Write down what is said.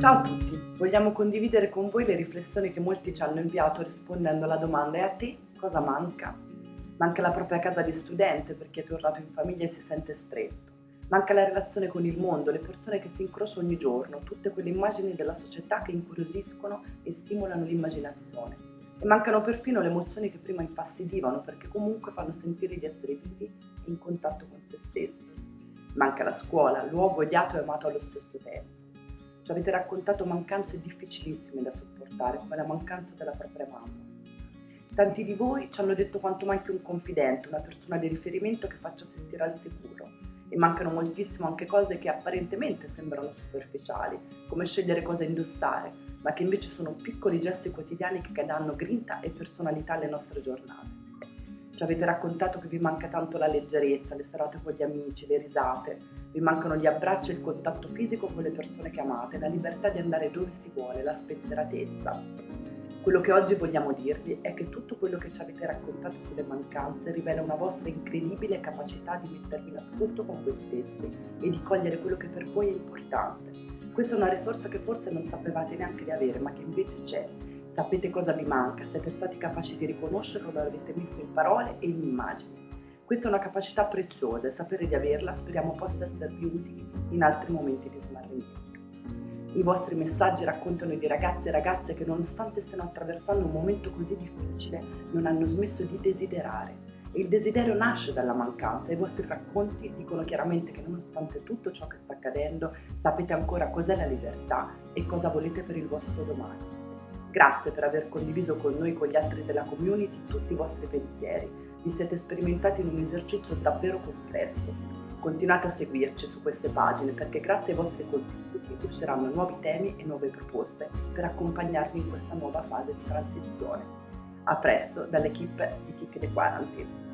Ciao a tutti, vogliamo condividere con voi le riflessioni che molti ci hanno inviato rispondendo alla domanda e a te cosa manca? Manca la propria casa di studente perché è tornato in famiglia e si sente stretto. Manca la relazione con il mondo, le persone che si incrociano ogni giorno, tutte quelle immagini della società che incuriosiscono e stimolano l'immaginazione. E mancano perfino le emozioni che prima infastidivano perché comunque fanno sentire di essere vivi e in contatto con se stessi. Manca la scuola, luogo odiato e amato allo stesso tempo ci avete raccontato mancanze difficilissime da sopportare, come la mancanza della propria mamma. Tanti di voi ci hanno detto quanto manchi un confidente, una persona di riferimento che faccia sentire al sicuro. E mancano moltissimo anche cose che apparentemente sembrano superficiali, come scegliere cosa indossare, ma che invece sono piccoli gesti quotidiani che danno grinta e personalità alle nostre giornate. Ci avete raccontato che vi manca tanto la leggerezza, le serate con gli amici, le risate, vi mancano gli abbracci e il contatto fisico con le persone che amate, la libertà di andare dove si vuole, la spensieratezza. Quello che oggi vogliamo dirvi è che tutto quello che ci avete raccontato sulle mancanze rivela una vostra incredibile capacità di mettervi in ascolto con voi stessi e di cogliere quello che per voi è importante. Questa è una risorsa che forse non sapevate neanche di avere, ma che invece c'è. Sapete cosa vi manca, siete stati capaci di riconoscerlo, lo avete messo in parole e in immagini. Questa è una capacità preziosa e sapere di averla speriamo possa esservi utili in altri momenti di smarrimento. I vostri messaggi raccontano di ragazzi e ragazze che nonostante stiano attraversando un momento così difficile non hanno smesso di desiderare. Il desiderio nasce dalla mancanza e i vostri racconti dicono chiaramente che nonostante tutto ciò che sta accadendo sapete ancora cos'è la libertà e cosa volete per il vostro domani. Grazie per aver condiviso con noi e con gli altri della community tutti i vostri pensieri vi siete sperimentati in un esercizio davvero complesso. Continuate a seguirci su queste pagine perché grazie ai vostri contributi usciranno nuovi temi e nuove proposte per accompagnarvi in questa nuova fase di transizione. A presto dall'equipe di Kick the Quarantine.